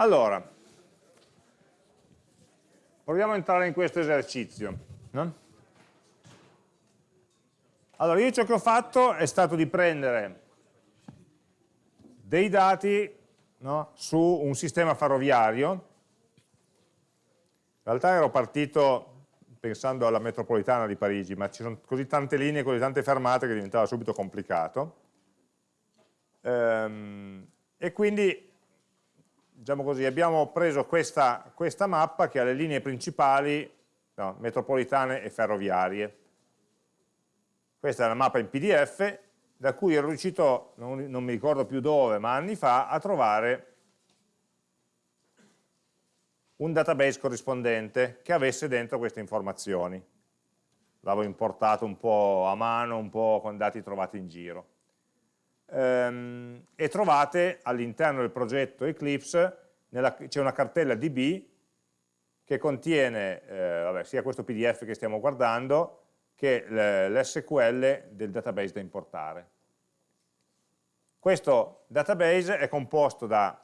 Allora, proviamo a entrare in questo esercizio. No? Allora, io ciò che ho fatto è stato di prendere dei dati no, su un sistema ferroviario. In realtà ero partito pensando alla metropolitana di Parigi, ma ci sono così tante linee, così tante fermate che diventava subito complicato. Ehm, e quindi diciamo così, abbiamo preso questa, questa, mappa che ha le linee principali no, metropolitane e ferroviarie. Questa è la mappa in PDF, da cui ero riuscito, non, non mi ricordo più dove, ma anni fa, a trovare un database corrispondente che avesse dentro queste informazioni. L'avevo importato un po' a mano, un po' con dati trovati in giro ehm, e trovate all'interno del progetto Eclipse c'è una cartella DB che contiene eh, vabbè, sia questo PDF che stiamo guardando che l'SQL del database da importare. Questo database è composto da,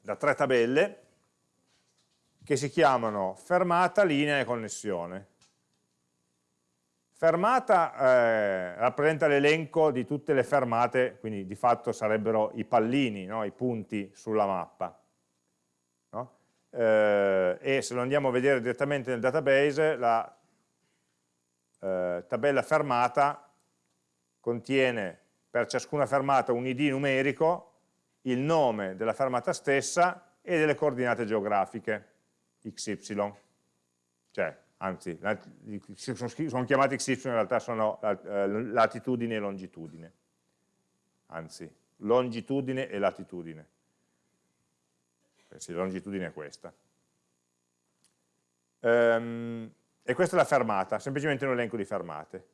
da tre tabelle che si chiamano fermata, linea e connessione. Fermata eh, rappresenta l'elenco di tutte le fermate, quindi di fatto sarebbero i pallini, no? i punti sulla mappa. No? Eh, e se lo andiamo a vedere direttamente nel database, la eh, tabella fermata contiene per ciascuna fermata un id numerico, il nome della fermata stessa e delle coordinate geografiche, xy. Cioè, anzi, sono chiamati XY, in realtà sono eh, latitudine e longitudine, anzi, longitudine e latitudine, eh sì, longitudine è questa. Ehm, e questa è la fermata, semplicemente un elenco di fermate.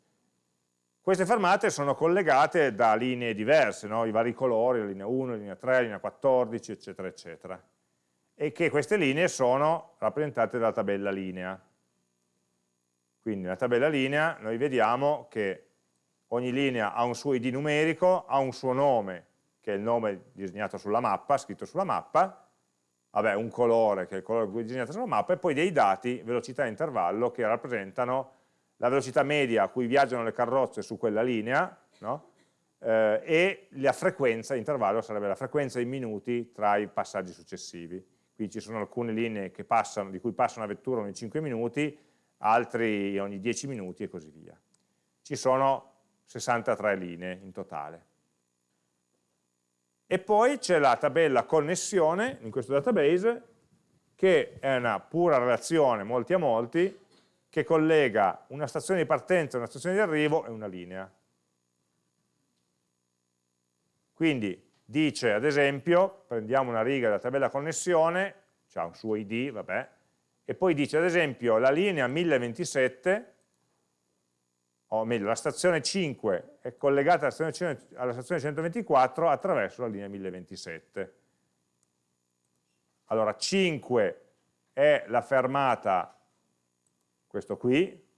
Queste fermate sono collegate da linee diverse, no? i vari colori, la linea 1, la linea 3, la linea 14, eccetera, eccetera. E che queste linee sono rappresentate dalla tabella linea. Quindi nella tabella linea noi vediamo che ogni linea ha un suo id numerico, ha un suo nome, che è il nome disegnato sulla mappa, scritto sulla mappa, vabbè, un colore, che è il colore disegnato sulla mappa, e poi dei dati, velocità e intervallo, che rappresentano la velocità media a cui viaggiano le carrozze su quella linea, no? eh, e la frequenza, intervallo sarebbe la frequenza in minuti tra i passaggi successivi. Qui ci sono alcune linee passano, di cui passa una vettura ogni 5 minuti, altri ogni 10 minuti e così via. Ci sono 63 linee in totale. E poi c'è la tabella connessione in questo database che è una pura relazione molti a molti che collega una stazione di partenza, una stazione di arrivo e una linea. Quindi dice ad esempio, prendiamo una riga della tabella connessione, c'ha un suo id, vabbè, e poi dice ad esempio la linea 1027, o meglio la stazione 5 è collegata alla stazione, alla stazione 124 attraverso la linea 1027. Allora 5 è la fermata, questo qui,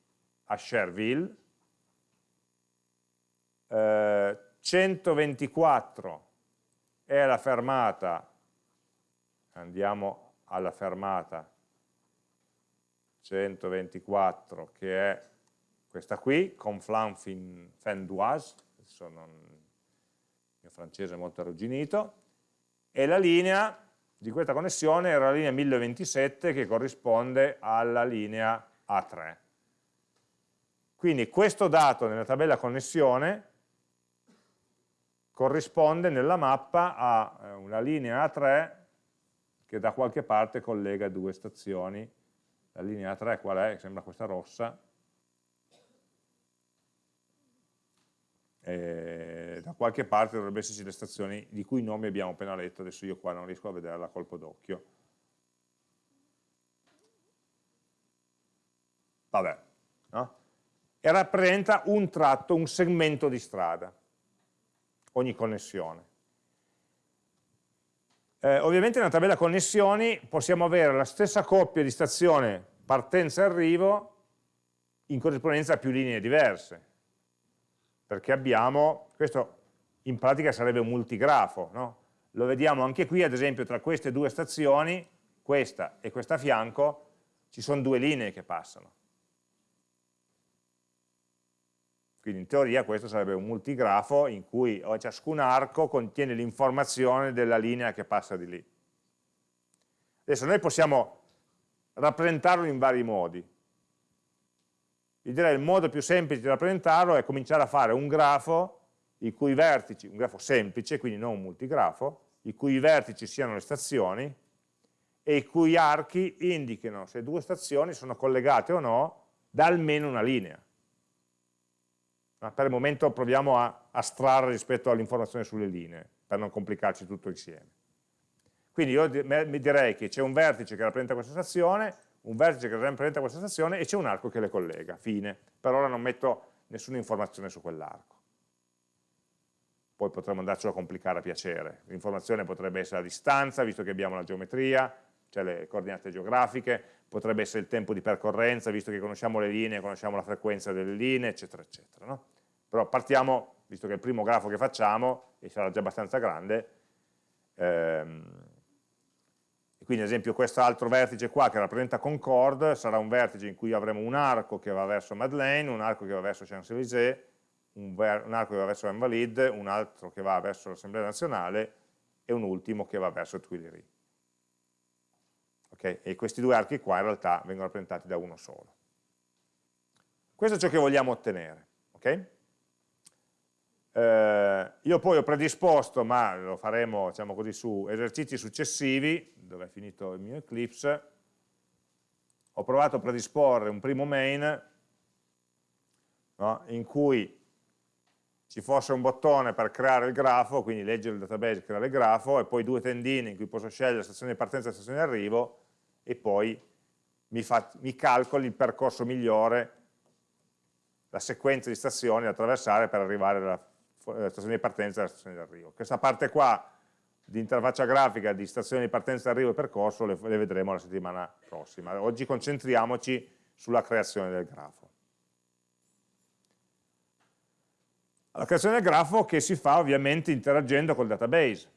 a Cherville, eh, 124 è la fermata, andiamo alla fermata 124 che è questa qui, Conflans fin d'Oise, sono il mio francese molto arrugginito, e la linea di questa connessione era la linea 1027 che corrisponde alla linea A3. Quindi questo dato nella tabella connessione corrisponde nella mappa a eh, una linea A3 che da qualche parte collega due stazioni la linea 3 qual è? Sembra questa rossa, e da qualche parte dovrebbero esserci le stazioni di cui nomi abbiamo appena letto, adesso io qua non riesco a vederla a colpo d'occhio. Vabbè, no? E rappresenta un tratto, un segmento di strada, ogni connessione. Eh, ovviamente nella tabella connessioni possiamo avere la stessa coppia di stazione partenza e arrivo in corrispondenza a più linee diverse, perché abbiamo, questo in pratica sarebbe un multigrafo, no? lo vediamo anche qui, ad esempio tra queste due stazioni, questa e questa a fianco, ci sono due linee che passano. Quindi in teoria questo sarebbe un multigrafo in cui ciascun arco contiene l'informazione della linea che passa di lì. Adesso noi possiamo rappresentarlo in vari modi. Io direi il modo più semplice di rappresentarlo è cominciare a fare un grafo i cui vertici, un grafo semplice, quindi non un multigrafo, i cui vertici siano le stazioni e i cui archi indichino se due stazioni sono collegate o no da almeno una linea ma per il momento proviamo a astrarre rispetto all'informazione sulle linee, per non complicarci tutto insieme. Quindi io mi direi che c'è un vertice che rappresenta questa stazione, un vertice che rappresenta questa stazione e c'è un arco che le collega, fine. Per ora non metto nessuna informazione su quell'arco. Poi potremmo andarcelo a complicare a piacere. L'informazione potrebbe essere la distanza, visto che abbiamo la geometria, cioè le coordinate geografiche, potrebbe essere il tempo di percorrenza, visto che conosciamo le linee, conosciamo la frequenza delle linee, eccetera, eccetera. No? Però partiamo, visto che è il primo grafo che facciamo, e sarà già abbastanza grande, ehm, e quindi ad esempio questo altro vertice qua che rappresenta Concord sarà un vertice in cui avremo un arco che va verso Madeleine, un arco che va verso Champs-Élysées, un, un, arco che va verso Invalides, un altro che va verso l'Assemblea nazionale e un ultimo che va verso Tuileries. Okay? E questi due archi qua in realtà vengono rappresentati da uno solo. Questo è ciò che vogliamo ottenere. Okay? Eh, io poi ho predisposto, ma lo faremo diciamo così, su esercizi successivi, dove è finito il mio Eclipse, ho provato a predisporre un primo main no, in cui ci fosse un bottone per creare il grafo, quindi leggere il database, e creare il grafo, e poi due tendine in cui posso scegliere la stazione di partenza e la stazione di arrivo, e poi mi, fa, mi calcoli il percorso migliore, la sequenza di stazioni da attraversare per arrivare alla la stazione di partenza e la stazione di arrivo. Questa parte qua di interfaccia grafica di stazione di partenza, arrivo e percorso le, le vedremo la settimana prossima. Oggi concentriamoci sulla creazione del grafo. La creazione del grafo che si fa ovviamente interagendo col database.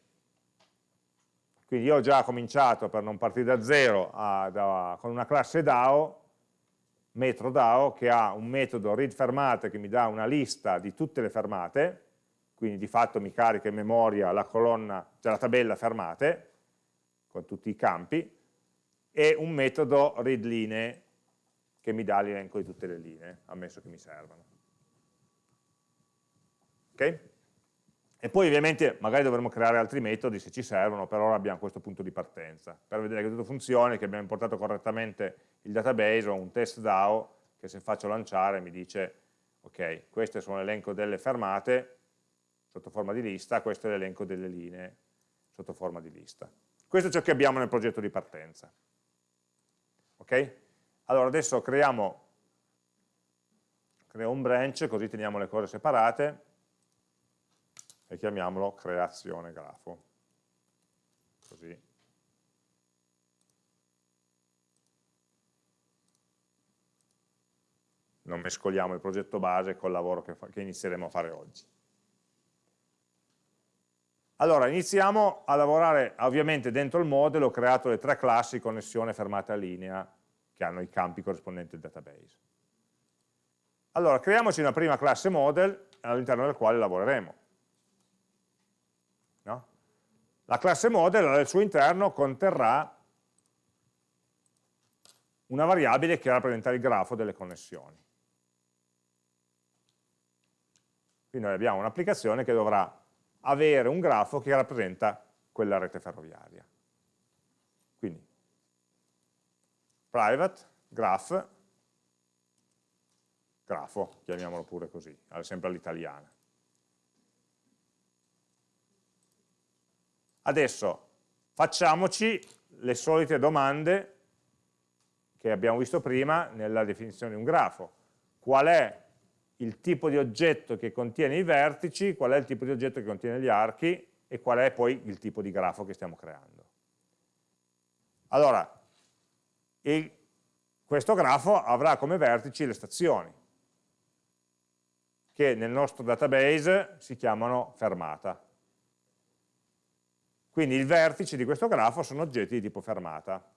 Quindi io ho già cominciato, per non partire da zero, a, da, con una classe DAO, metro DAO, che ha un metodo read fermate che mi dà una lista di tutte le fermate, quindi di fatto mi carica in memoria la colonna, cioè la tabella fermate, con tutti i campi, e un metodo readLinee che mi dà l'elenco di tutte le linee, ammesso che mi servano. Ok? E poi ovviamente magari dovremo creare altri metodi se ci servono, per ora abbiamo questo punto di partenza. Per vedere che tutto funzioni, che abbiamo importato correttamente il database, ho un test DAO che se faccio lanciare mi dice ok, questo sono l'elenco delle fermate, sotto forma di lista, questo è l'elenco delle linee sotto forma di lista. Questo è ciò che abbiamo nel progetto di partenza. Ok? Allora adesso creiamo creo un branch, così teniamo le cose separate, e chiamiamolo creazione grafo. Così. Non mescoliamo il progetto base col lavoro che, che inizieremo a fare oggi. Allora, iniziamo a lavorare, ovviamente dentro il model ho creato le tre classi connessione, fermata linea, che hanno i campi corrispondenti al database. Allora, creiamoci una prima classe model all'interno del quale lavoreremo. No? La classe model al suo interno conterrà una variabile che rappresenta il grafo delle connessioni. Quindi noi abbiamo un'applicazione che dovrà avere un grafo che rappresenta quella rete ferroviaria. Quindi, private, graph, grafo, chiamiamolo pure così, sempre all'italiana. Adesso facciamoci le solite domande che abbiamo visto prima nella definizione di un grafo. Qual è il tipo di oggetto che contiene i vertici, qual è il tipo di oggetto che contiene gli archi e qual è poi il tipo di grafo che stiamo creando. Allora, il, questo grafo avrà come vertici le stazioni, che nel nostro database si chiamano fermata. Quindi i vertici di questo grafo sono oggetti di tipo fermata.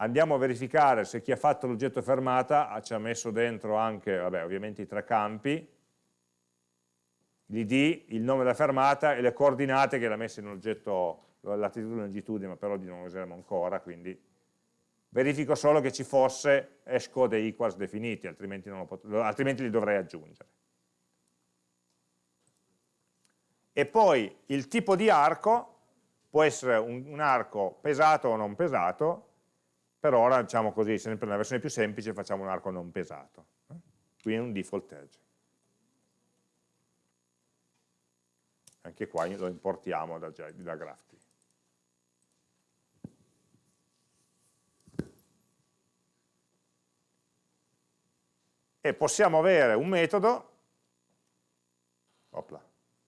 Andiamo a verificare se chi ha fatto l'oggetto fermata ci ha messo dentro anche, vabbè, ovviamente i tre campi, l'id, il nome della fermata e le coordinate che l'ha messo in un oggetto, latitudine e longitudine, ma per oggi non lo useremo ancora, quindi verifico solo che ci fosse hashcode e equals definiti, altrimenti, altrimenti li dovrei aggiungere. E poi il tipo di arco può essere un, un arco pesato o non pesato, per ora, diciamo così, sempre nella versione più semplice facciamo un arco non pesato. Qui è un default edge. Anche qua lo importiamo da, da GraphT. E possiamo avere un metodo opla,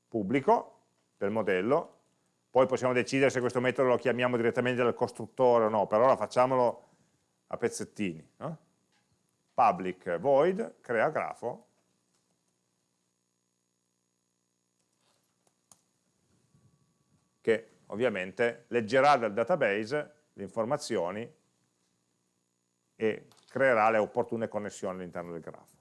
pubblico del modello, poi possiamo decidere se questo metodo lo chiamiamo direttamente dal costruttore o no, per ora facciamolo a pezzettini. No? Public void crea grafo che ovviamente leggerà dal database le informazioni e creerà le opportune connessioni all'interno del grafo.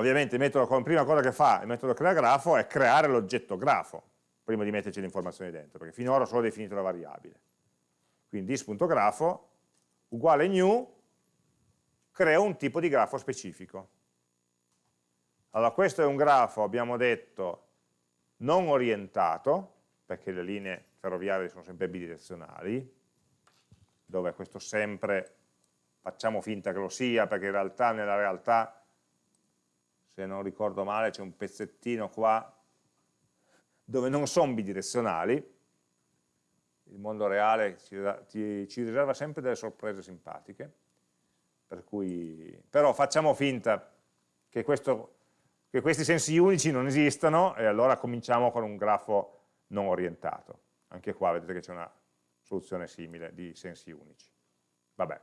Ovviamente metodo, la prima cosa che fa il metodo crea grafo è creare l'oggetto grafo, prima di metterci le informazioni dentro, perché finora ho solo definito la variabile. Quindi dis.grafo uguale new crea un tipo di grafo specifico. Allora questo è un grafo, abbiamo detto, non orientato, perché le linee ferroviarie sono sempre bidirezionali, dove questo sempre facciamo finta che lo sia, perché in realtà nella realtà, se non ricordo male, c'è un pezzettino qua dove non sono bidirezionali, il mondo reale ci, ci, ci riserva sempre delle sorprese simpatiche, per cui, però facciamo finta che, questo, che questi sensi unici non esistano e allora cominciamo con un grafo non orientato. Anche qua vedete che c'è una soluzione simile di sensi unici. Vabbè.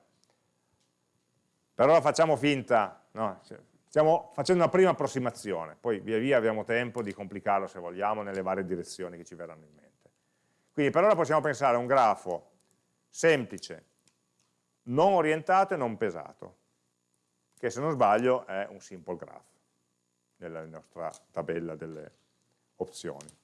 Per ora facciamo finta, no? Stiamo facendo una prima approssimazione, poi via via abbiamo tempo di complicarlo se vogliamo nelle varie direzioni che ci verranno in mente. Quindi per ora possiamo pensare a un grafo semplice, non orientato e non pesato, che se non sbaglio è un simple graph nella nostra tabella delle opzioni.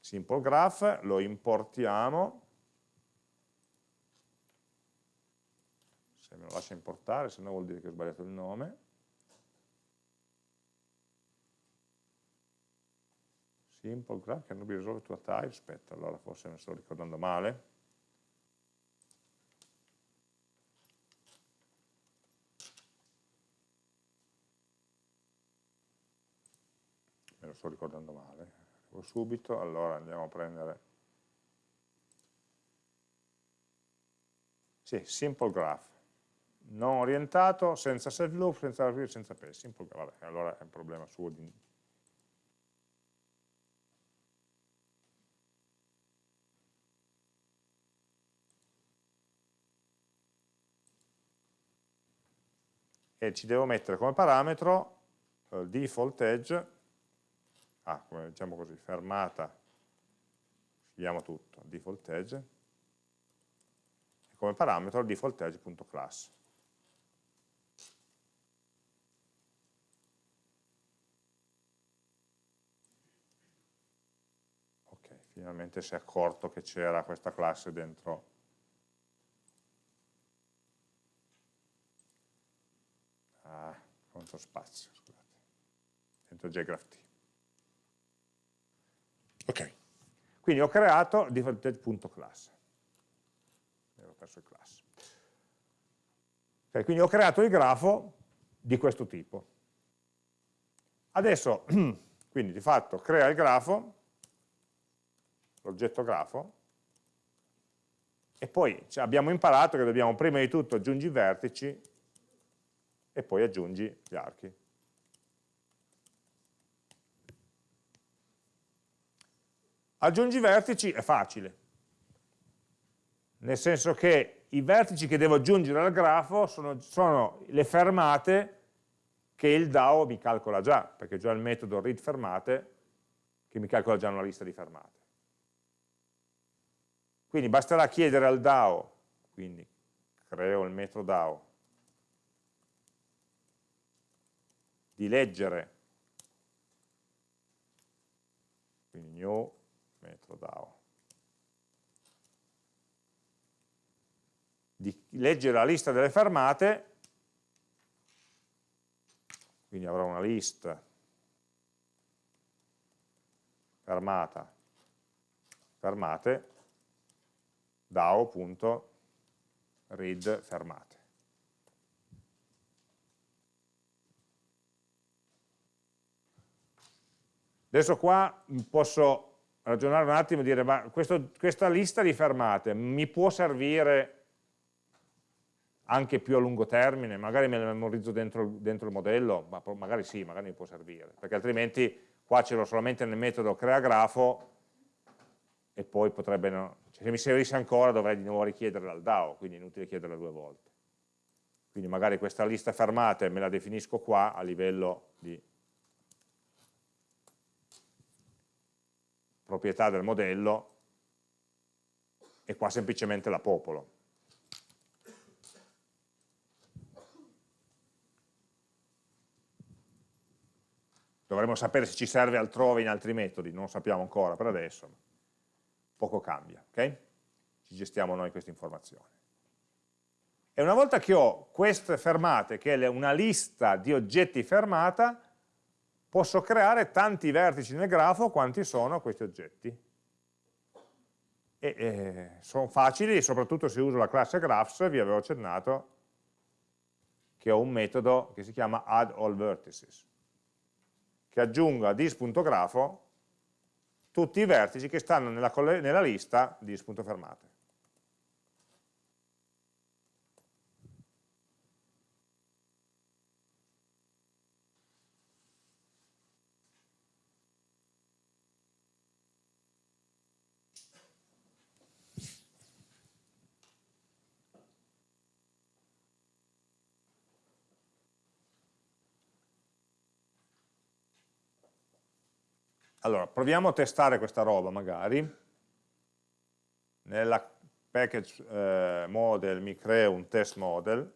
simple graph, lo importiamo, se me lo lascia importare, se no vuol dire che ho sbagliato il nome, simple graph can be resolved to a type, aspetta, allora forse mi sto ricordando male, me lo sto ricordando male, subito, allora andiamo a prendere. Sì, simple graph non orientato, senza self loop, senza real, senza graph, vabbè, allora è un problema suo di... e ci devo mettere come parametro eh, default edge. Ah, come diciamo così, fermata, scegliamo tutto, default edge, e come parametro default edge.class. Ok, finalmente si è accorto che c'era questa classe dentro ah, contro spazio, scusate, dentro jgraph Ok, quindi ho creato defaulted.class. Avevo perso il class. Okay, quindi ho creato il grafo di questo tipo. Adesso, quindi di fatto, crea il grafo, l'oggetto grafo, e poi abbiamo imparato che dobbiamo prima di tutto aggiungi i vertici e poi aggiungi gli archi. Aggiungi vertici è facile, nel senso che i vertici che devo aggiungere al grafo sono, sono le fermate che il DAO mi calcola già, perché già il metodo read fermate che mi calcola già una lista di fermate. Quindi basterà chiedere al DAO, quindi creo il metodo DAO, di leggere, quindi new metodo DAO, di leggere la lista delle fermate, quindi avrò una lista. Fermata, fermate, DAO.read fermate. Adesso qua posso ragionare un attimo e dire, ma questo, questa lista di fermate mi può servire anche più a lungo termine, magari me la memorizzo dentro, dentro il modello, ma magari sì, magari mi può servire, perché altrimenti qua ce l'ho solamente nel metodo crea grafo e poi potrebbe, se mi servisse ancora dovrei di nuovo richiederla al DAO, quindi è inutile chiederla due volte. Quindi magari questa lista fermate me la definisco qua a livello di proprietà del modello e qua semplicemente la popolo. Dovremmo sapere se ci serve altrove in altri metodi, non sappiamo ancora per adesso, poco cambia, ok? Ci gestiamo noi questa informazione. E una volta che ho queste fermate, che è una lista di oggetti fermata, posso creare tanti vertici nel grafo quanti sono questi oggetti. E eh, sono facili, soprattutto se uso la classe graphs, vi avevo accennato che ho un metodo che si chiama add all vertices che aggiunga a dis.grafo tutti i vertici che stanno nella, nella lista dis.fermate. Allora, proviamo a testare questa roba magari. Nella package eh, model mi creo un test model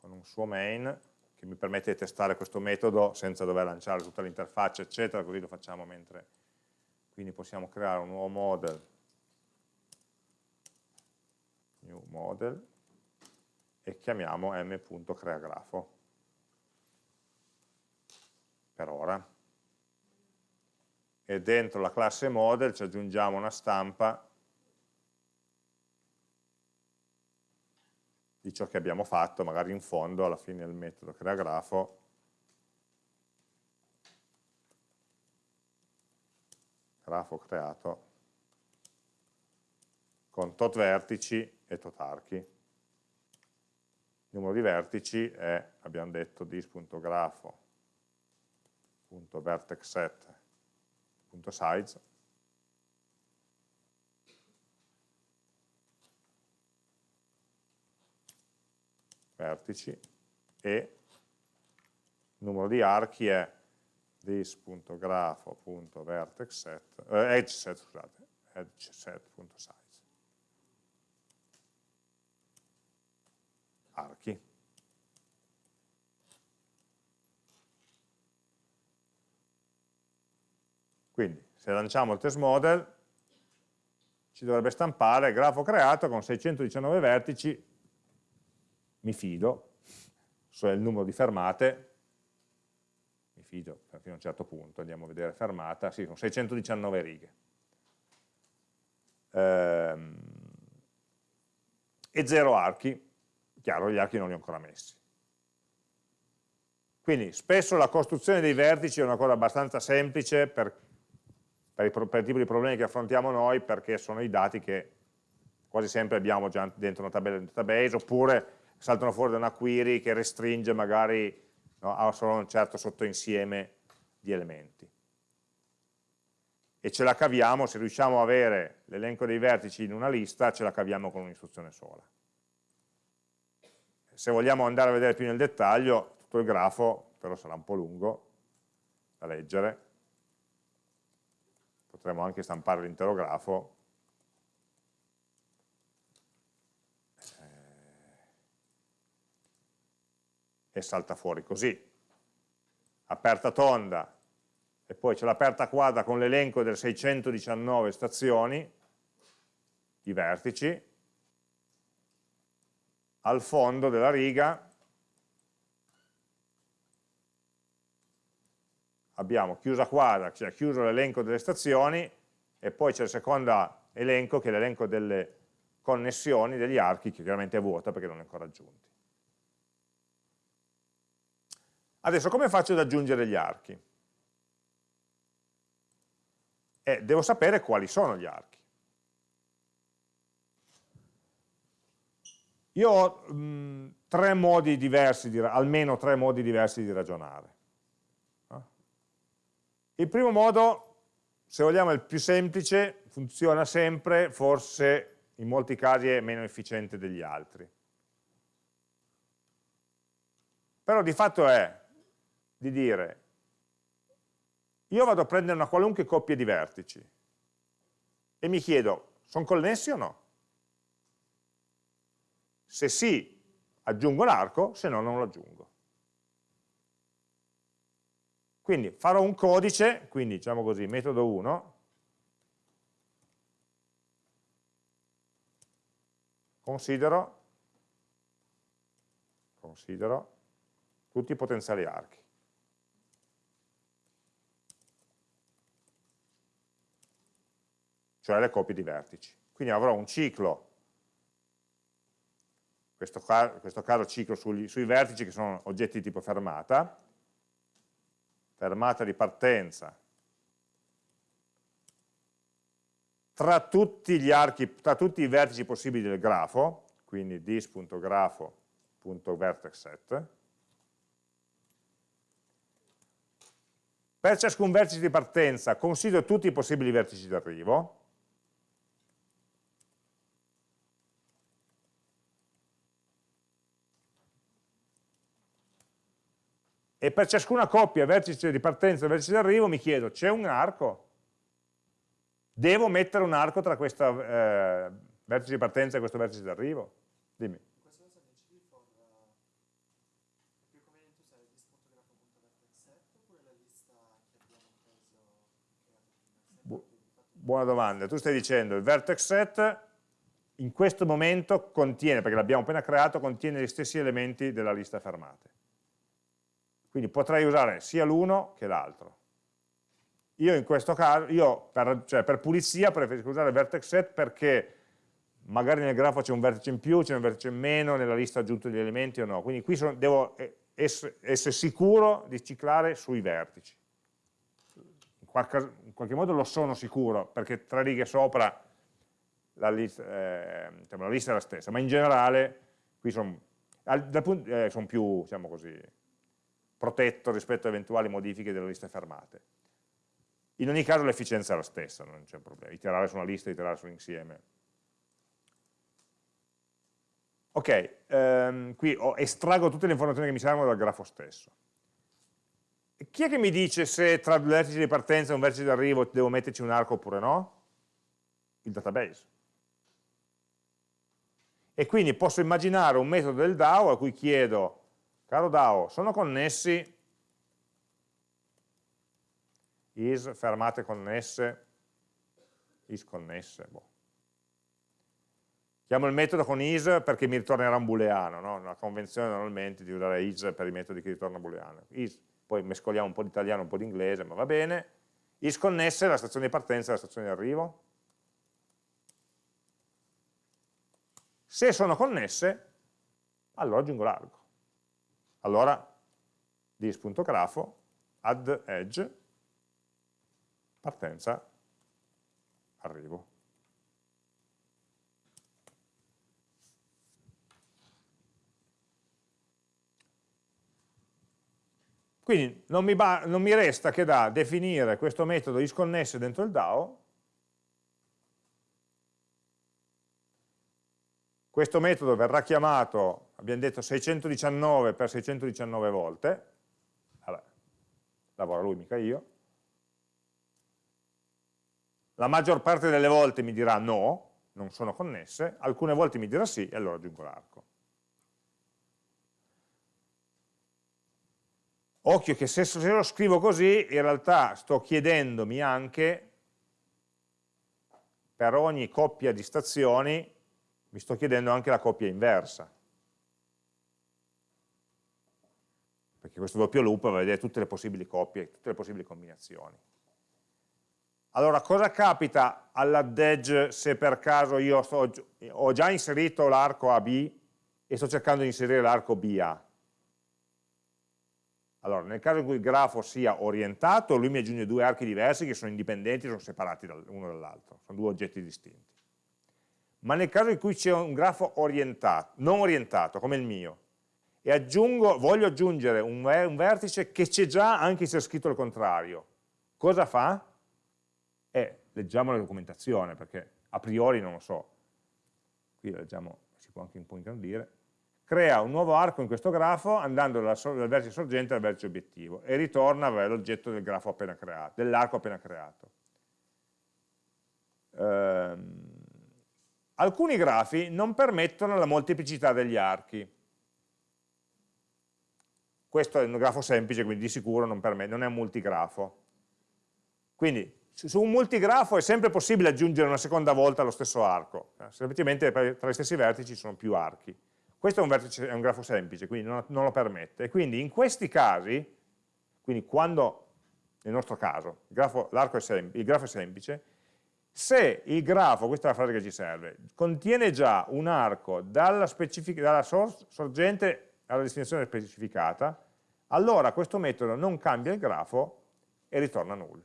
con un suo main che mi permette di testare questo metodo senza dover lanciare tutta l'interfaccia, eccetera, così lo facciamo mentre... Quindi possiamo creare un nuovo model, new model, e chiamiamo m.creagrafo per ora e dentro la classe model ci aggiungiamo una stampa di ciò che abbiamo fatto, magari in fondo alla fine del metodo crea grafo grafo creato con tot vertici e tot archi. Numero di vertici è, abbiamo detto, dis.grafo vertexset.size vertici. E numero di archi è this.grafo.vertexset eh, edgeset, scusate, edgeset.size archi Quindi se lanciamo il test model ci dovrebbe stampare grafo creato con 619 vertici, mi fido, so il numero di fermate, mi fido fino a un certo punto, andiamo a vedere fermata, sì, sono 619 righe. Ehm, e zero archi, chiaro, gli archi non li ho ancora messi. Quindi spesso la costruzione dei vertici è una cosa abbastanza semplice per per, i, per il tipo di problemi che affrontiamo noi perché sono i dati che quasi sempre abbiamo già dentro una tabella di database oppure saltano fuori da una query che restringe magari no, a solo un certo sottoinsieme di elementi. e ce la caviamo, se riusciamo a avere l'elenco dei vertici in una lista, ce la caviamo con un'istruzione sola. Se vogliamo andare a vedere più nel dettaglio, tutto il grafo, però sarà un po' lungo da leggere, potremmo anche stampare l'intero grafo, e salta fuori così. Aperta tonda, e poi c'è l'aperta quadra con l'elenco delle 619 stazioni, i vertici, al fondo della riga abbiamo chiusa quadra, cioè chiuso l'elenco delle stazioni, e poi c'è il secondo elenco che è l'elenco delle connessioni degli archi, che chiaramente è vuota perché non è ancora aggiunti. Adesso come faccio ad aggiungere gli archi? Eh, devo sapere quali sono gli archi. Io ho mh, tre modi diversi, di, almeno tre modi diversi di ragionare. Il primo modo, se vogliamo è il più semplice, funziona sempre, forse in molti casi è meno efficiente degli altri. Però di fatto è di dire io vado a prendere una qualunque coppia di vertici e mi chiedo, sono connessi o no? Se sì, aggiungo l'arco, se no non lo aggiungo. Quindi farò un codice, quindi diciamo così, metodo 1, considero, considero tutti i potenziali archi. cioè le coppie di vertici. Quindi avrò un ciclo, questo, questo caso ciclo sugli, sui vertici che sono oggetti di tipo fermata, fermata di partenza, tra tutti gli archi, tra tutti i vertici possibili del grafo, quindi dis.grafo.vertexset, per ciascun vertice di partenza considero tutti i possibili vertici d'arrivo, e per ciascuna coppia vertice di partenza e vertice di arrivo mi chiedo, c'è un arco? Devo mettere un arco tra questo eh, vertice di partenza e questo vertice di arrivo? Dimmi. Buona domanda, tu stai dicendo il vertex set in questo momento contiene, perché l'abbiamo appena creato, contiene gli stessi elementi della lista fermate. Quindi potrei usare sia l'uno che l'altro. Io in questo caso, io per, cioè per, pulizia preferisco usare vertex set perché magari nel grafo c'è un vertice in più, c'è un vertice in meno, nella lista aggiunto degli elementi o no. Quindi qui sono, devo essere, essere sicuro di ciclare sui vertici. In qualche, in qualche, modo lo sono sicuro, perché tre righe sopra la lista, eh, la lista è la stessa, ma in generale qui sono, eh, sono più, diciamo così, protetto rispetto a eventuali modifiche delle liste fermate. In ogni caso l'efficienza è la stessa, non c'è problema, iterare su una lista, iterare su un insieme. Ok, ehm, qui ho, estraggo tutte le informazioni che mi servono dal grafo stesso. Chi è che mi dice se tra due vertici di partenza e un vertice di arrivo devo metterci un arco oppure no? Il database. E quindi posso immaginare un metodo del DAO a cui chiedo Caro DAO, sono connessi? Is, fermate connesse, is connesse, boh. Chiamo il metodo con is perché mi ritornerà un booleano, no? una convenzione normalmente di usare is per i metodi che ritornano booleano. Is, poi mescoliamo un po' di italiano e un po' di inglese, ma va bene. Is connesse la stazione di partenza e la stazione di arrivo. Se sono connesse, allora aggiungo l'arco. Allora dis.grafo add edge partenza arrivo. Quindi non mi, non mi resta che da definire questo metodo isconnesse dentro il DAO, questo metodo verrà chiamato, abbiamo detto 619 per 619 volte, Vabbè, lavora lui, mica io, la maggior parte delle volte mi dirà no, non sono connesse, alcune volte mi dirà sì e allora aggiungo l'arco. Occhio che se, se lo scrivo così, in realtà sto chiedendomi anche, per ogni coppia di stazioni, mi sto chiedendo anche la coppia inversa. Perché questo doppio loop va a vedere tutte le possibili coppie, tutte le possibili combinazioni. Allora, cosa capita all'add edge se per caso io sto, ho già inserito l'arco AB e sto cercando di inserire l'arco BA? Allora, nel caso in cui il grafo sia orientato, lui mi aggiunge due archi diversi che sono indipendenti, sono separati l'uno dall'altro, sono due oggetti distinti. Ma nel caso in cui c'è un grafo orientato, non orientato, come il mio, e aggiungo, voglio aggiungere un, un vertice che c'è già anche se è scritto il contrario, cosa fa? Eh, leggiamo la documentazione, perché a priori non lo so. Qui leggiamo, si può anche un po' ingrandire crea un nuovo arco in questo grafo andando dal, dal vertice sorgente al vertice obiettivo e ritorna l'oggetto dell'arco appena creato. Ehm, alcuni grafi non permettono la molteplicità degli archi. Questo è un grafo semplice, quindi di sicuro non, non è un multigrafo. Quindi su un multigrafo è sempre possibile aggiungere una seconda volta lo stesso arco, eh, semplicemente tra gli stessi vertici ci sono più archi. Questo è un, vertice, è un grafo semplice, quindi non, non, lo permette. Quindi in questi casi, quindi quando, nel nostro caso, grafo, è, il grafo è semplice, se il grafo, questa è la frase che ci serve, contiene già un arco dalla, dalla sorgente alla destinazione specificata, allora questo metodo non cambia il grafo e ritorna null.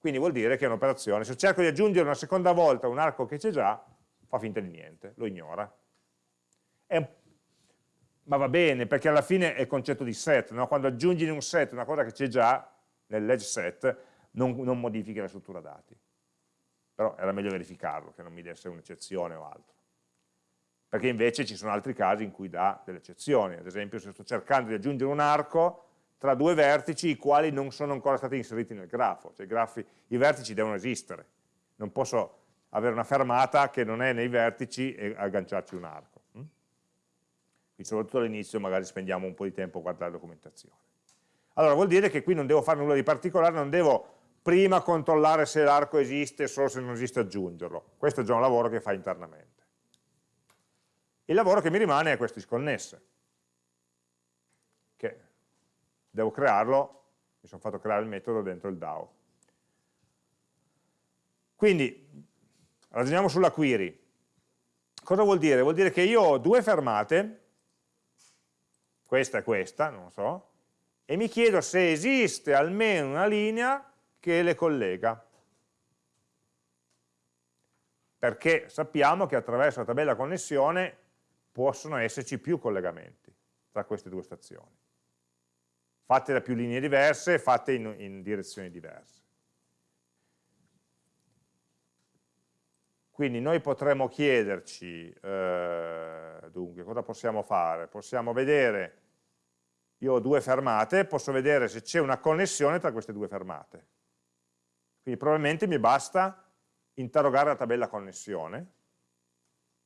Quindi vuol dire che è un'operazione, se cerco di aggiungere una seconda volta un arco che c'è già, fa finta di niente, lo ignora ma va bene, perché alla fine è il concetto di set, no? quando aggiungi in un set una cosa che c'è già, nell'edge set, non, non modifichi la struttura dati. Però era meglio verificarlo, che non mi desse un'eccezione o altro. Perché invece ci sono altri casi in cui dà delle eccezioni, ad esempio se sto cercando di aggiungere un arco tra due vertici i quali non sono ancora stati inseriti nel grafo, cioè i, grafi, i vertici devono esistere, non posso avere una fermata che non è nei vertici e agganciarci un arco. Quindi soprattutto all'inizio magari spendiamo un po' di tempo a guardare la documentazione. Allora vuol dire che qui non devo fare nulla di particolare, non devo prima controllare se l'arco esiste, solo se non esiste aggiungerlo. Questo è già un lavoro che fa internamente. Il lavoro che mi rimane è questo isconnesse, che devo crearlo, mi sono fatto creare il metodo dentro il DAO. Quindi, ragioniamo sulla query. Cosa vuol dire? Vuol dire che io ho due fermate questa e questa, non so, e mi chiedo se esiste almeno una linea che le collega. Perché sappiamo che attraverso la tabella connessione possono esserci più collegamenti tra queste due stazioni, fatte da più linee diverse, fatte in, in direzioni diverse. Quindi noi potremmo chiederci, eh, dunque, cosa possiamo fare? Possiamo vedere io ho due fermate, posso vedere se c'è una connessione tra queste due fermate. Quindi probabilmente mi basta interrogare la tabella connessione,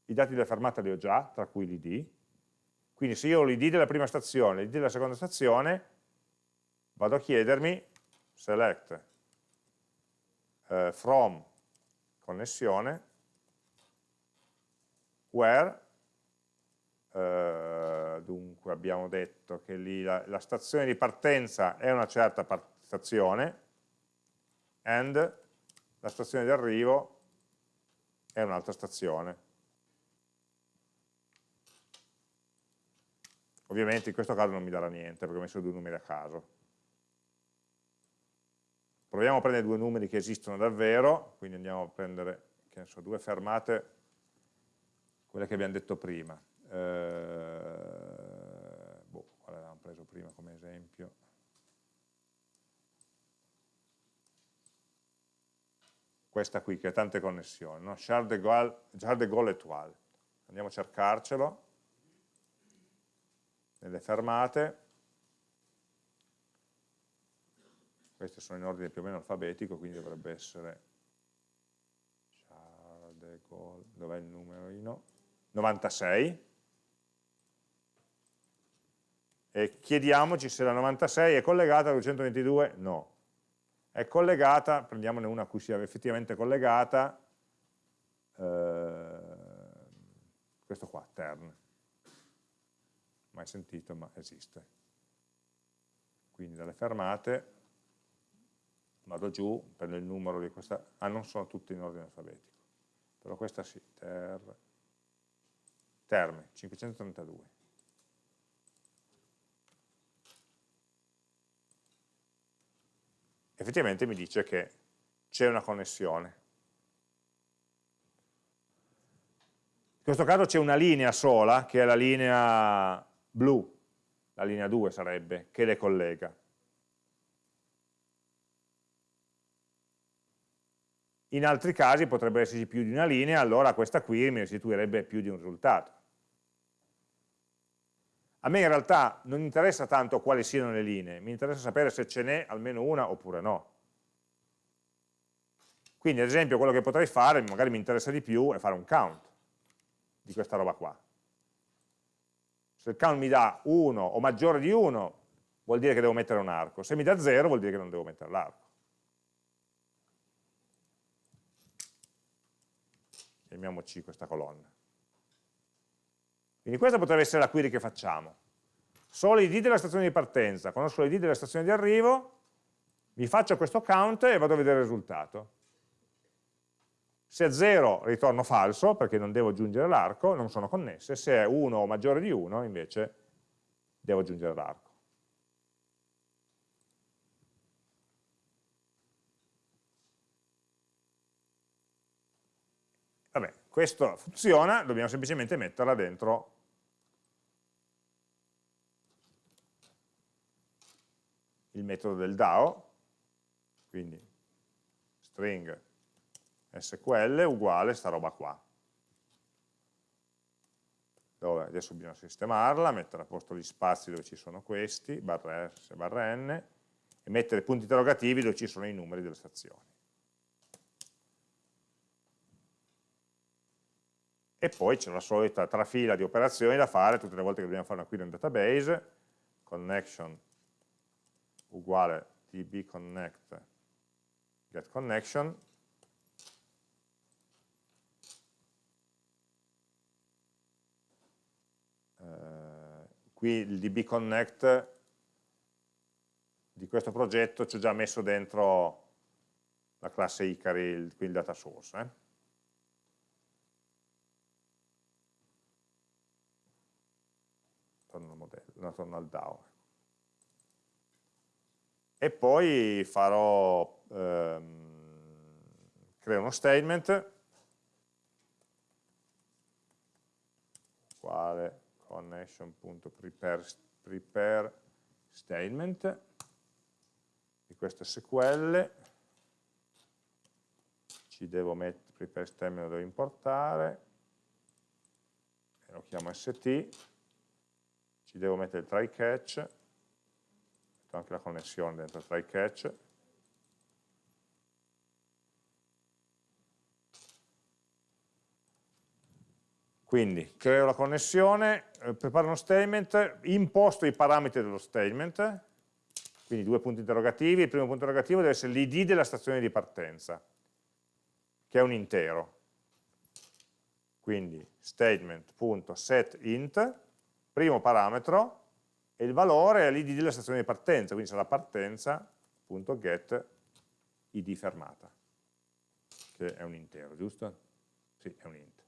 i dati della fermata li ho già, tra cui l'id, quindi se io ho l'id della prima stazione e l'id della seconda stazione, vado a chiedermi select uh, from connessione where uh, dunque abbiamo detto che lì la, la, stazione di partenza è una certa stazione and la stazione di arrivo è un'altra stazione. Ovviamente in questo caso non mi darà niente perché ho messo due numeri a caso. Proviamo a prendere due numeri che esistono davvero, quindi andiamo a prendere so, due fermate, quelle che abbiamo detto prima. Eh, quale avevamo preso prima come esempio? Questa qui che ha tante connessioni, no? Charles de Gaulle, Charles de Gaulle et al. Andiamo a cercarcelo nelle fermate. Queste sono in ordine più o meno alfabetico, quindi dovrebbe essere Charles de Gaulle, dov'è il numerino? 96 e chiediamoci se la 96 è collegata al 222, no. È collegata, prendiamone una a cui sia effettivamente collegata, eh, questo qua, tern. Mai sentito, ma esiste. Quindi dalle fermate vado giù, prendo il numero di questa, ah non sono tutte in ordine alfabetico, però questa sì, ter, terme, 532. Effettivamente mi dice che c'è una connessione. In questo caso c'è una linea sola, che è la linea blu, la linea 2 sarebbe, che le collega. In altri casi potrebbe esserci più di una linea, allora questa qui mi restituirebbe più di un risultato. A me in realtà non interessa tanto quali siano le linee, mi interessa sapere se ce n'è almeno una oppure no. Quindi ad esempio quello che potrei fare, magari mi interessa di più, è fare un count di questa roba qua. Se il count mi dà 1 o maggiore di 1, vuol dire che devo mettere un arco. Se mi dà 0, vuol dire che non devo mettere l'arco. Chiamiamoci questa colonna. Quindi questa potrebbe essere la query che facciamo. So l'id della stazione di partenza, conosco l'id della stazione di arrivo, mi faccio questo count e vado a vedere il risultato. Se è 0 ritorno falso, perché non devo aggiungere l'arco, non sono connesse, se è 1 o maggiore di 1 invece devo aggiungere l'arco. Vabbè, questo funziona, dobbiamo semplicemente metterla dentro il metodo del DAO, quindi string SQL uguale sta roba qua. Dove adesso bisogna sistemarla, mettere a posto gli spazi dove ci sono questi, barra S, barra N, e mettere punti interrogativi dove ci sono i numeri delle stazioni. E poi c'è la solita trafila di operazioni da fare tutte le volte che dobbiamo fare una query in database, connection uguale dbconnect getConnection eh, qui il dbconnect di questo progetto ci ho già messo dentro la classe Icari, il, qui il data source. Eh? Torno al modello, torno al DAO e poi farò, ehm, creo uno statement. Quale connection.prepare prepare statement. Di questo SQL ci devo mettere prepare statement lo devo importare. Lo chiamo st ci devo mettere il try catch metto anche la connessione dentro try catch. Quindi creo la connessione eh, preparo uno statement imposto i parametri dello statement. Quindi due punti interrogativi. Il primo punto interrogativo deve essere l'id della stazione di partenza che è un intero. Quindi statement.setInt primo parametro e il valore è l'id della stazione di partenza, quindi sarà partenza.get id fermata, che è un intero, giusto? Sì, è un int.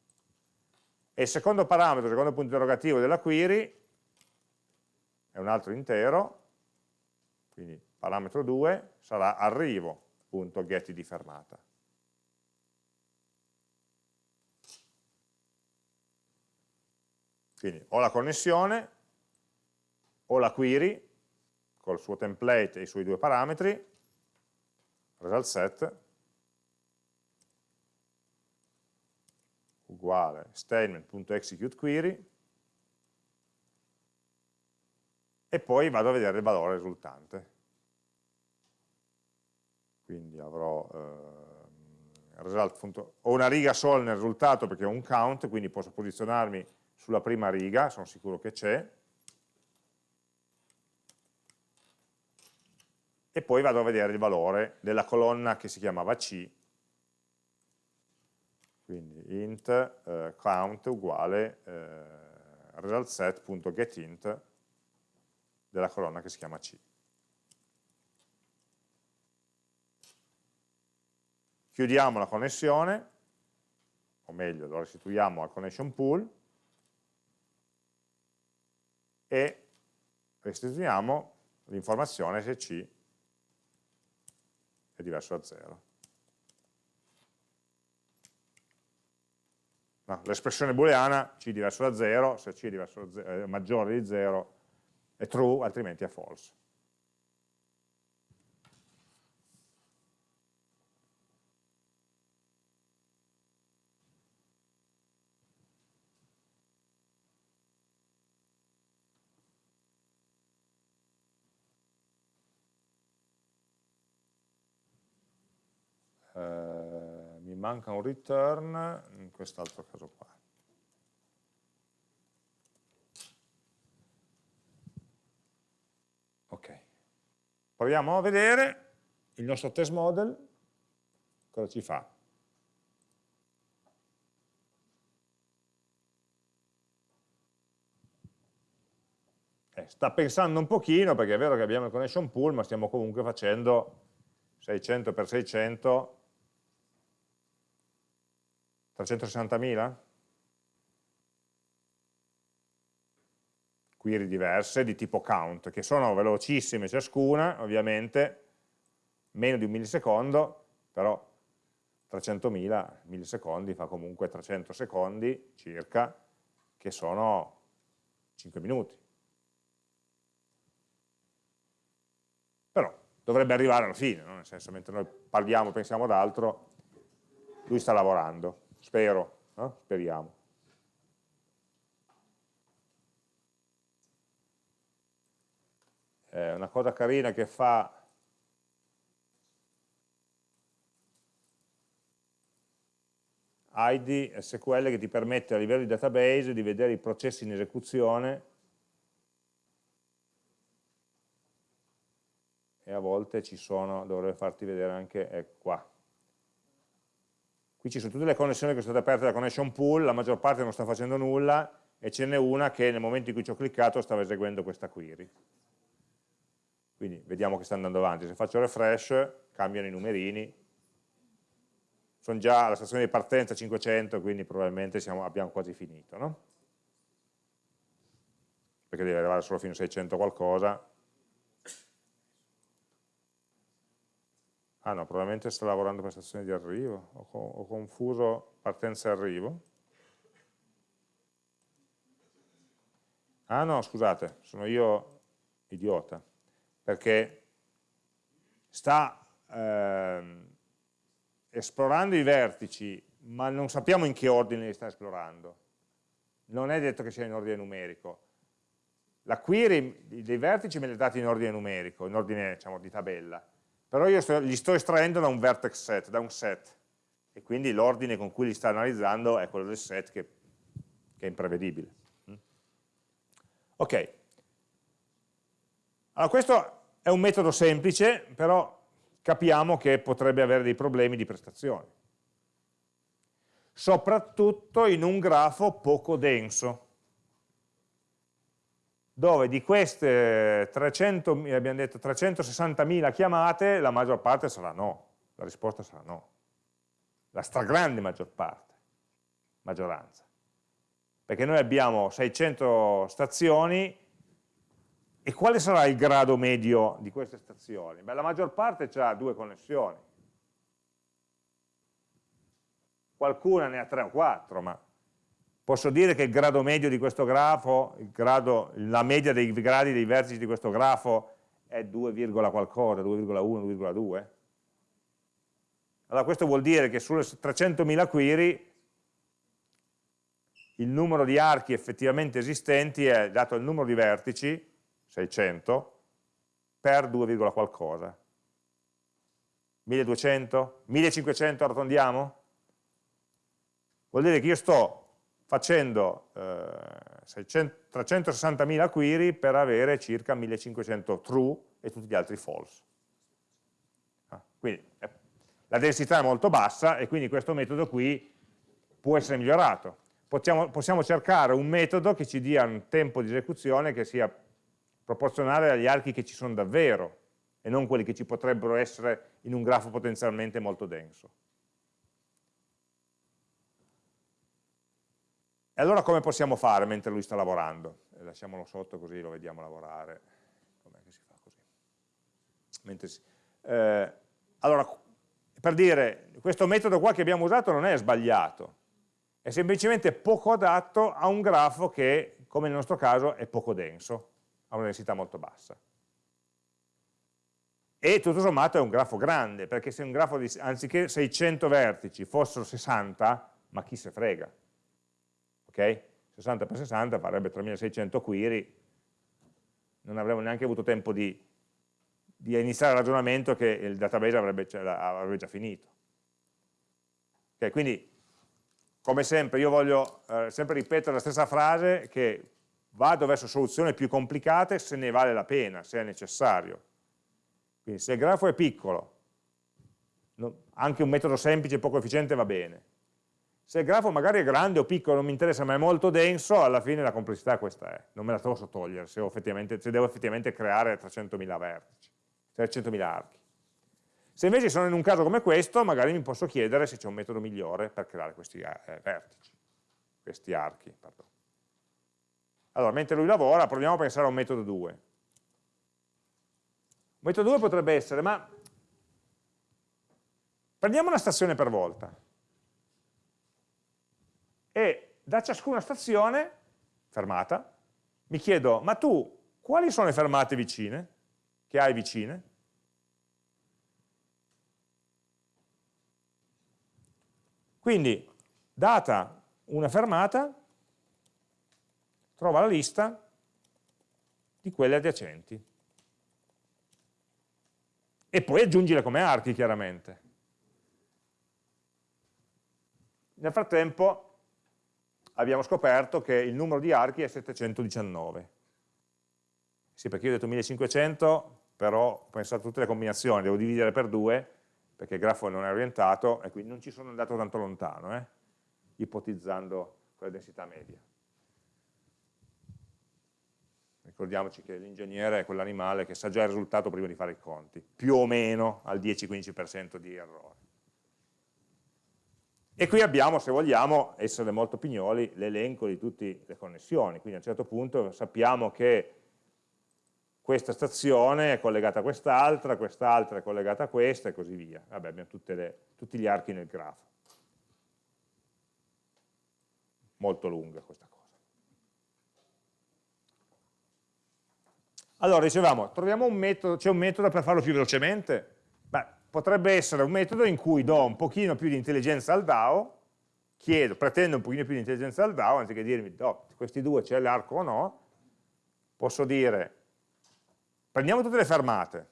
E il secondo parametro, il secondo punto interrogativo della query, è un altro intero, quindi parametro 2 sarà arrivo.getID fermata. Quindi ho la connessione, ho la query col suo template e i suoi due parametri, result set uguale statement.executeQuery e poi vado a vedere il valore risultante. Quindi avrò eh, result, ho una riga sola nel risultato perché ho un count, quindi posso posizionarmi sulla prima riga, sono sicuro che c'è, e poi vado a vedere il valore della colonna che si chiamava C, quindi int eh, count uguale eh, resultSet.getInt della colonna che si chiama C. Chiudiamo la connessione, o meglio, lo restituiamo al connection pool e restituiamo l'informazione se C è diverso da 0. No, L'espressione booleana C diverso da 0, se C è, da 0, è maggiore di 0 è true, altrimenti è false. Eh, mi manca un return in quest'altro caso qua. Ok, proviamo a vedere il nostro test model cosa ci fa. Eh, sta pensando un pochino perché è vero che abbiamo il connection pool ma stiamo comunque facendo 600 x 600 360.000? Query diverse di tipo count, che sono velocissime ciascuna, ovviamente, meno di un millisecondo, però 300.000 millisecondi fa comunque 300 secondi circa, che sono 5 minuti. Però dovrebbe arrivare alla fine, no? nel senso, mentre noi parliamo, pensiamo ad altro, lui sta lavorando. Spero, no? speriamo. Eh, una cosa carina che fa ID SQL che ti permette a livello di database di vedere i processi in esecuzione e a volte ci sono, dovrei farti vedere anche eh, qua, Qui ci sono tutte le connessioni che sono state aperte da connection pool, la maggior parte non sta facendo nulla e ce n'è una che nel momento in cui ci ho cliccato stava eseguendo questa query. Quindi vediamo che sta andando avanti. Se faccio refresh cambiano i numerini. Sono già alla stazione di partenza 500, quindi probabilmente siamo, abbiamo quasi finito. No? Perché deve arrivare solo fino a 600 qualcosa, Ah no, probabilmente sta lavorando per stazione di arrivo, ho, ho confuso partenza e arrivo. Ah no, scusate, sono io idiota, perché sta eh, esplorando i vertici, ma non sappiamo in che ordine li sta esplorando. Non è detto che sia in ordine numerico. La query dei vertici me li ha dati in ordine numerico, in ordine diciamo, di tabella però io sto, li sto estraendo da un vertex set, da un set, e quindi l'ordine con cui li sta analizzando è quello del set che, che è imprevedibile. Mm? Ok, allora questo è un metodo semplice, però capiamo che potrebbe avere dei problemi di prestazione, soprattutto in un grafo poco denso dove di queste 300, abbiamo detto 360.000 chiamate, la maggior parte sarà no, la risposta sarà no, la stragrande maggior parte, maggioranza, perché noi abbiamo 600 stazioni. E quale sarà il grado medio di queste stazioni? Beh, la maggior parte ha due connessioni, qualcuna ne ha tre o quattro, ma posso dire che il grado medio di questo grafo, grado, la media dei gradi dei vertici di questo grafo è 2, qualcosa, 2,1, 2,2? Allora questo vuol dire che sulle 300.000 query il numero di archi effettivamente esistenti è dato il numero di vertici, 600, per 2, qualcosa. 1200? 1500 arrotondiamo? Vuol dire che io sto facendo eh, 360.000 query per avere circa 1500 true e tutti gli altri false. Ah, quindi eh, la densità è molto bassa e quindi questo metodo qui può essere migliorato. Possiamo, possiamo cercare un metodo che ci dia un tempo di esecuzione che sia proporzionale agli archi che ci sono davvero e non quelli che ci potrebbero essere in un grafo potenzialmente molto denso. E allora come possiamo fare mentre lui sta lavorando? Lasciamolo sotto così lo vediamo lavorare. Com'è che si fa così? Si... Eh, allora, per dire, questo metodo qua che abbiamo usato non è sbagliato, è semplicemente poco adatto a un grafo che, come nel nostro caso, è poco denso, ha una densità molto bassa. E tutto sommato è un grafo grande, perché se un grafo di, anziché 600 vertici fossero 60, ma chi se frega? Ok? 60 per 60 farebbe 3600 query, non avremmo neanche avuto tempo di, di iniziare il ragionamento che il database avrebbe, avrebbe già finito. Okay, quindi, come sempre, io voglio eh, sempre ripetere la stessa frase che vado verso soluzioni più complicate se ne vale la pena, se è necessario. Quindi se il grafo è piccolo, anche un metodo semplice e poco efficiente va bene. Se il grafo magari è grande o piccolo, non mi interessa, ma è molto denso, alla fine la complessità questa è. Non me la posso togliere se, se devo effettivamente creare 300.000 vertici, 300.000 archi. Se invece sono in un caso come questo, magari mi posso chiedere se c'è un metodo migliore per creare questi eh, vertici, questi archi. Pardon. Allora, mentre lui lavora, proviamo a pensare a un metodo 2. Un metodo 2 potrebbe essere, ma prendiamo una stazione per volta e da ciascuna stazione, fermata, mi chiedo, ma tu quali sono le fermate vicine, che hai vicine? Quindi, data una fermata, trova la lista di quelle adiacenti. E poi aggiungile come archi, chiaramente. Nel frattempo abbiamo scoperto che il numero di archi è 719. Sì, perché io ho detto 1500, però ho pensato a tutte le combinazioni, devo dividere per due, perché il grafo non è orientato, e quindi non ci sono andato tanto lontano, eh, ipotizzando quella densità media. Ricordiamoci che l'ingegnere è quell'animale che sa già il risultato prima di fare i conti, più o meno al 10-15% di errore. E qui abbiamo, se vogliamo essere molto pignoli, l'elenco di tutte le connessioni, quindi a un certo punto sappiamo che questa stazione è collegata a quest'altra, quest'altra è collegata a questa e così via. Vabbè, abbiamo le, tutti gli archi nel grafo. Molto lunga questa cosa. Allora, dicevamo, troviamo un metodo, c'è un metodo per farlo più velocemente? Potrebbe essere un metodo in cui do un pochino più di intelligenza al DAO, chiedo, pretendo un pochino più di intelligenza al DAO, anziché dirmi, oh, questi due c'è l'arco o no, posso dire, prendiamo tutte le fermate,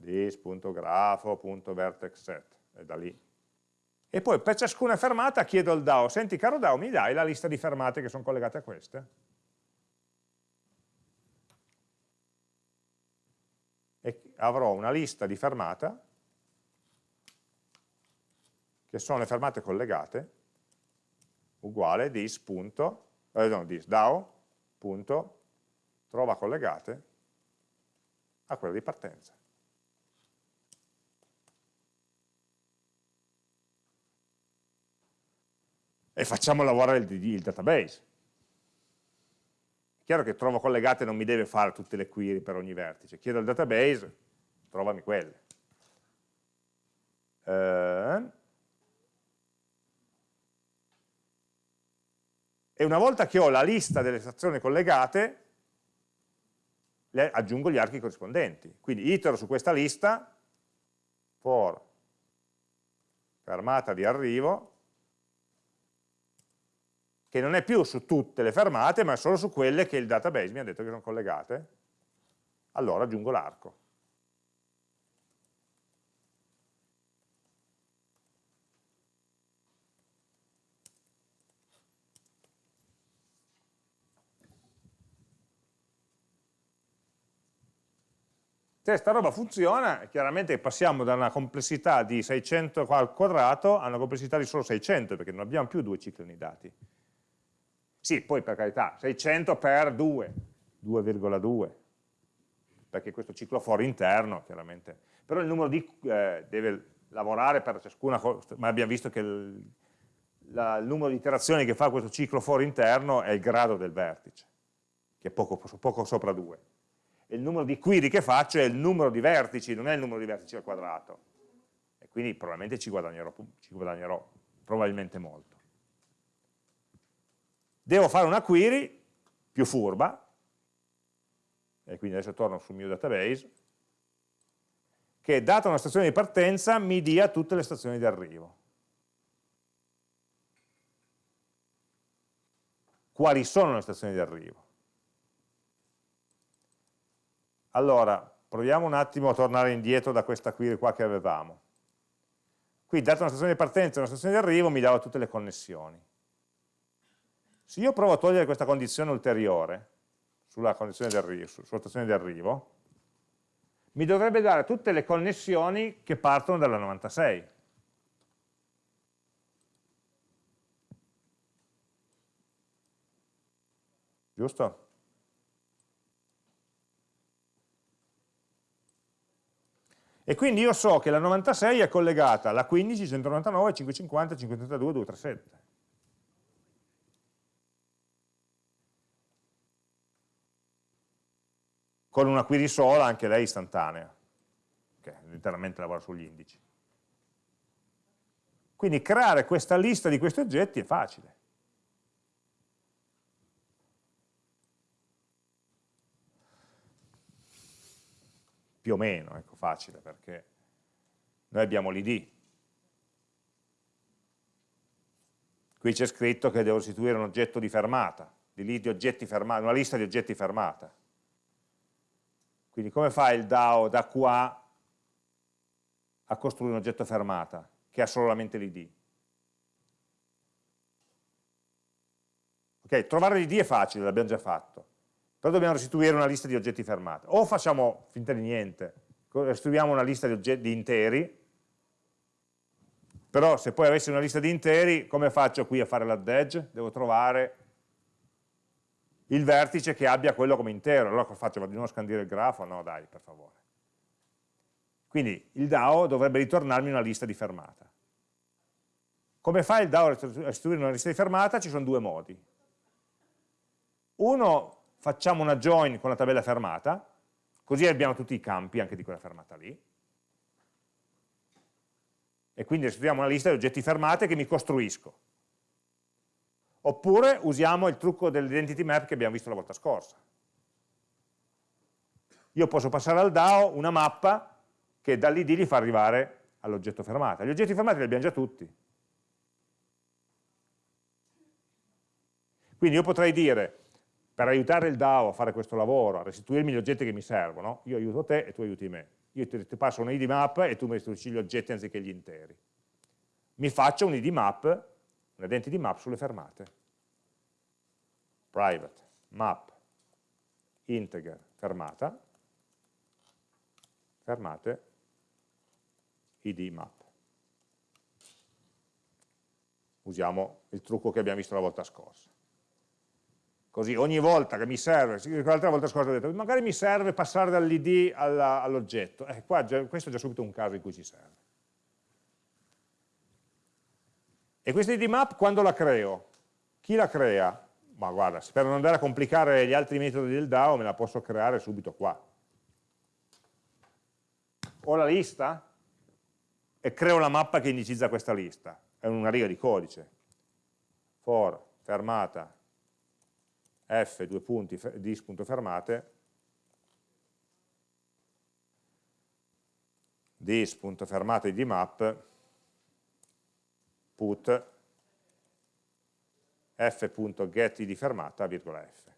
this.grafo.vertexset, e da lì. E poi per ciascuna fermata chiedo al DAO, senti caro DAO, mi dai la lista di fermate che sono collegate a queste? Avrò una lista di fermata che sono le fermate collegate uguale dis. Punto, eh, no, dis DAO punto, trova collegate a quella di partenza. E facciamo lavorare il, il database chiaro che trovo collegate non mi deve fare tutte le query per ogni vertice, chiedo al database, trovami quelle. Eh, e una volta che ho la lista delle stazioni collegate, le aggiungo gli archi corrispondenti. Quindi itero su questa lista, for fermata di arrivo, che non è più su tutte le fermate, ma solo su quelle che il database mi ha detto che sono collegate, allora aggiungo l'arco. Se sta roba funziona, chiaramente passiamo da una complessità di 600 al quadrato a una complessità di solo 600, perché non abbiamo più due cicli nei dati. Sì, poi per carità, 600 per 2, 2,2, perché questo ciclo for interno, chiaramente. Però il numero di eh, deve lavorare per ciascuna cosa, ma abbiamo visto che il, la, il, numero di iterazioni che fa questo ciclo for interno è il grado del vertice, che è poco, poco sopra 2. Il numero di query che faccio è il numero di vertici, non è il numero di vertici al quadrato. E quindi probabilmente ci guadagnerò, ci guadagnerò probabilmente molto devo fare una query più furba, e quindi adesso torno sul mio database, che data una stazione di partenza mi dia tutte le stazioni di arrivo. Quali sono le stazioni di arrivo? Allora, proviamo un attimo a tornare indietro da questa query qua che avevamo. Qui, data una stazione di partenza e una stazione di arrivo, mi dava tutte le connessioni. Se io provo a togliere questa condizione ulteriore sulla, sulla stazione di arrivo, mi dovrebbe dare tutte le connessioni che partono dalla 96. Giusto? E quindi io so che la 96 è collegata alla 15, 199, 550, 532, 237. con una query sola, anche lei istantanea, che letteralmente lavora sugli indici. Quindi creare questa lista di questi oggetti è facile. Più o meno, ecco, facile, perché noi abbiamo l'id. Qui c'è scritto che devo istituire un oggetto di fermata, di oggetti fermata, una lista di oggetti fermata. Quindi come fa il DAO da qua a costruire un oggetto fermata che ha solamente l'id? Ok, trovare l'id è facile, l'abbiamo già fatto, però dobbiamo restituire una lista di oggetti fermata. O facciamo finta di niente, restituiamo una lista di, di interi, però se poi avessi una lista di interi, come faccio qui a fare l'add edge? Devo trovare il vertice che abbia quello come intero. Allora cosa faccio? Vado di nuovo a scandire il grafo? No, dai, per favore. Quindi il DAO dovrebbe ritornarmi una lista di fermata. Come fa il DAO a restituire una lista di fermata? Ci sono due modi. Uno, facciamo una join con la tabella fermata, così abbiamo tutti i campi anche di quella fermata lì. E quindi restituiamo una lista di oggetti fermate che mi costruisco. Oppure usiamo il trucco dell'identity map che abbiamo visto la volta scorsa. Io posso passare al DAO una mappa che dall'id li fa arrivare all'oggetto fermata. Gli oggetti fermati li abbiamo già tutti. Quindi io potrei dire, per aiutare il DAO a fare questo lavoro, a restituirmi gli oggetti che mi servono, io aiuto te e tu aiuti me. Io ti, ti passo un id map e tu mi restituisci gli oggetti anziché gli interi. Mi faccio un id map un identity map sulle fermate. Private, map, integer, fermata, fermate, id map. Usiamo il trucco che abbiamo visto la volta scorsa. Così ogni volta che mi serve, l'altra volta scorsa ho detto, magari mi serve passare dall'id all'oggetto, eh, qua già, questo è già subito un caso in cui ci serve. E questa id map quando la creo? Chi la crea? Ma guarda, per non andare a complicare gli altri metodi del DAO me la posso creare subito qua. Ho la lista e creo la mappa che indicizza questa lista. È una riga di codice. For, fermata, f, due punti, dis.fermate, dis.fermate di map, put f.get di fermata, virgola f.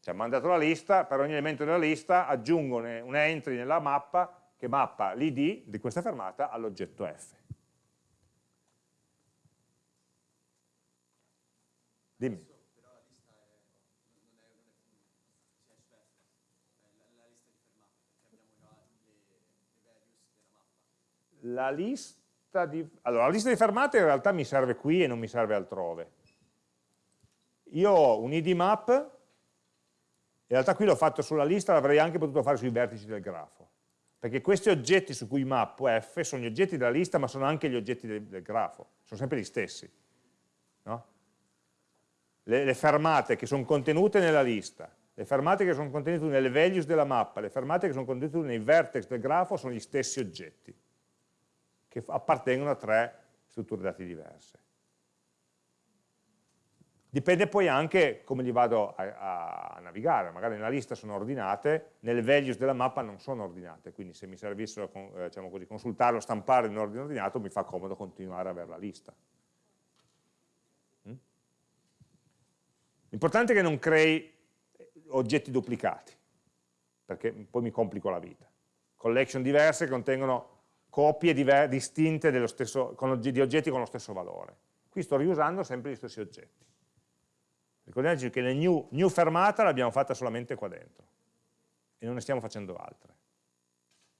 Cioè, mandato la lista, per ogni elemento della lista aggiungo un entry nella mappa che mappa l'id di questa fermata all'oggetto f. Dimmi. La lista di... Allora, la lista di fermate in realtà mi serve qui e non mi serve altrove. Io ho un id map in realtà qui l'ho fatto sulla lista, l'avrei anche potuto fare sui vertici del grafo, perché questi oggetti su cui mappo f sono gli oggetti della lista, ma sono anche gli oggetti del, del grafo, sono sempre gli stessi. No? Le, le fermate che sono contenute nella lista, le fermate che sono contenute nelle values della mappa, le fermate che sono contenute nei vertex del grafo sono gli stessi oggetti, che appartengono a tre strutture dati diverse. Dipende poi anche come li vado a, a, navigare, magari nella lista sono ordinate, nelle values della mappa non sono ordinate, quindi se mi servissero eh, diciamo così, consultarlo, stampare in ordine ordinato, mi fa comodo continuare a avere la lista. L'importante è che non crei oggetti duplicati, perché poi mi complico la vita. Collection diverse che contengono copie distinte stesso, con, di oggetti con lo stesso valore. Qui sto riusando sempre gli stessi oggetti. Ricordiamoci che la new, new fermata l'abbiamo fatta solamente qua dentro e non ne stiamo facendo altre.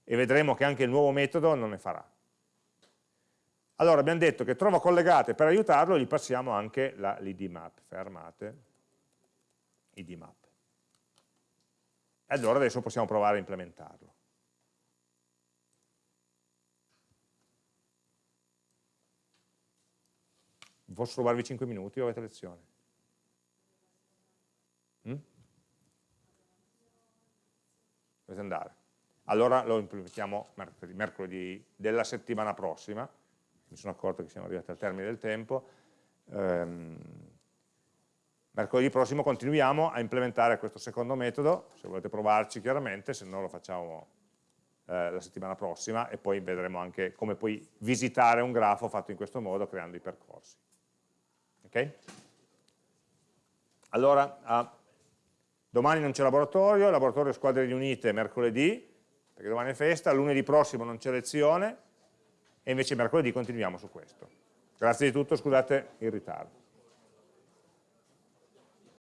E vedremo che anche il nuovo metodo non ne farà. Allora abbiamo detto che trova collegate, per aiutarlo gli passiamo anche l'id map, fermate, id map. E allora adesso possiamo provare a implementarlo. Posso rubarvi 5 minuti o avete lezione? Mm? Dovete andare. Allora lo implementiamo mercoledì, mercoledì, della settimana prossima, mi sono accorto che siamo arrivati al termine del tempo, ehm, mercoledì prossimo continuiamo a implementare questo secondo metodo, se volete provarci chiaramente, se no lo facciamo eh, la settimana prossima e poi vedremo anche come puoi visitare un grafo fatto in questo modo creando i percorsi. Ok? Allora, a Domani non c'è laboratorio, laboratorio squadre riunite mercoledì, perché domani è festa, lunedì prossimo non c'è lezione e invece mercoledì continuiamo su questo. Grazie di tutto, scusate il ritardo.